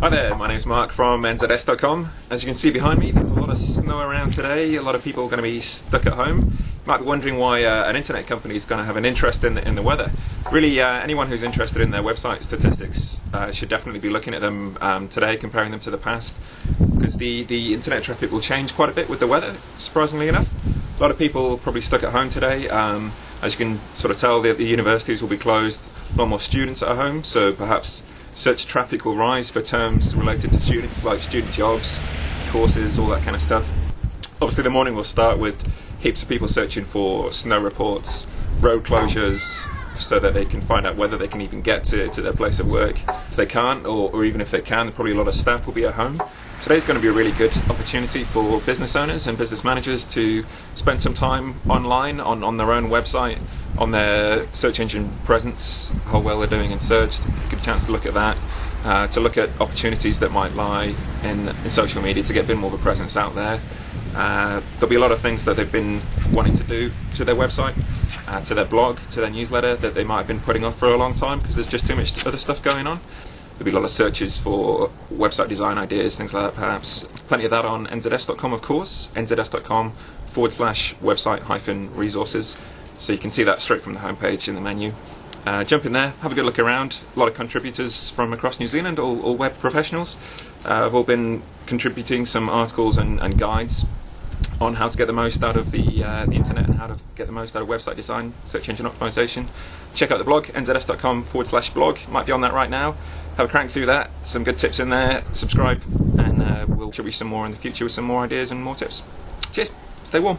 Hi there, my name's Mark from NZS.com. As you can see behind me, there's a lot of snow around today. A lot of people are going to be stuck at home. You might be wondering why uh, an internet company is going to have an interest in the, in the weather. Really, uh, anyone who's interested in their website statistics uh, should definitely be looking at them um, today, comparing them to the past, because the, the internet traffic will change quite a bit with the weather, surprisingly enough. A lot of people probably stuck at home today. Um, as you can sort of tell, the, the universities will be closed. A lot more students at home, so perhaps search traffic will rise for terms related to students like student jobs, courses, all that kind of stuff. Obviously, the morning will start with heaps of people searching for snow reports, road closures, so that they can find out whether they can even get to, to their place of work. If they can't, or, or even if they can, probably a lot of staff will be at home. Today's going to be a really good opportunity for business owners and business managers to spend some time online on, on their own website, on their search engine presence, how well they're doing in search. Good chance to look at that. Uh, to look at opportunities that might lie in, in social media to get a bit more of a presence out there. Uh, there'll be a lot of things that they've been wanting to do to their website, uh, to their blog, to their newsletter that they might have been putting off for a long time because there's just too much other stuff going on. There'll be a lot of searches for website design ideas, things like that perhaps. Plenty of that on nzs.com, of course, nzs.com forward slash website hyphen resources. So you can see that straight from the homepage in the menu. Uh, jump in there, have a good look around. A lot of contributors from across New Zealand, all, all web professionals, uh, have all been contributing some articles and, and, guides on how to get the most out of the, uh, the internet and how to get the most out of website design, search engine optimization. Check out the blog, nzs.com forward slash blog. Might be on that right now. Have a crank through that. Some good tips in there. Subscribe, and uh, we'll show you some more in the future with some more ideas and more tips. Cheers. Stay warm.